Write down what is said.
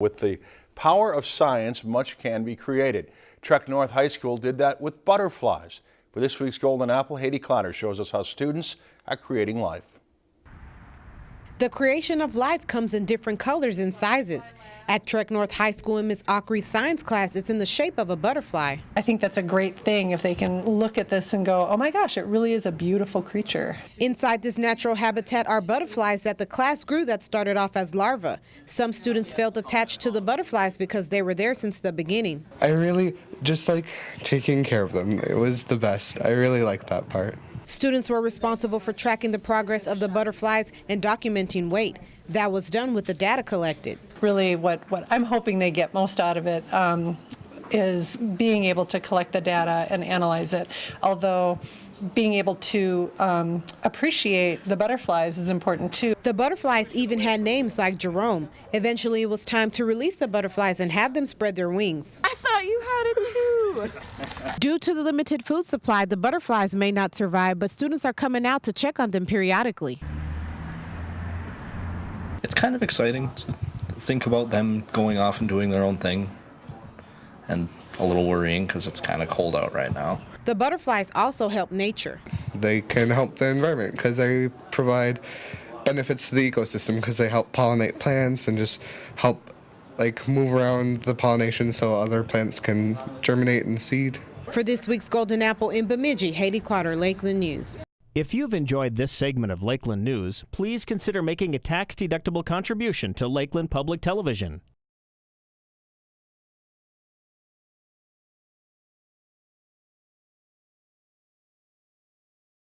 With the power of science, much can be created. Trek North High School did that with butterflies. For this week's Golden Apple, Haiti Clotter shows us how students are creating life. The creation of life comes in different colors and sizes. At Trek North High School in Miss Aucry's science class, it's in the shape of a butterfly. I think that's a great thing if they can look at this and go, oh my gosh, it really is a beautiful creature. Inside this natural habitat are butterflies that the class grew that started off as larvae. Some students felt attached to the butterflies because they were there since the beginning. I really just like taking care of them. It was the best. I really liked that part. Students were responsible for tracking the progress of the butterflies and documenting weight. That was done with the data collected. Really, what, what I'm hoping they get most out of it um, is being able to collect the data and analyze it. Although being able to um, appreciate the butterflies is important too. The butterflies even had names like Jerome. Eventually, it was time to release the butterflies and have them spread their wings. I thought you had it too. Due to the limited food supply, the butterflies may not survive, but students are coming out to check on them periodically. It's kind of exciting to think about them going off and doing their own thing, and a little worrying because it's kind of cold out right now. The butterflies also help nature. They can help the environment because they provide benefits to the ecosystem because they help pollinate plants and just help like move around the pollination so other plants can germinate and seed. For this week's Golden Apple in Bemidji, Haiti Clotter, Lakeland News. If you've enjoyed this segment of Lakeland News, please consider making a tax-deductible contribution to Lakeland Public Television.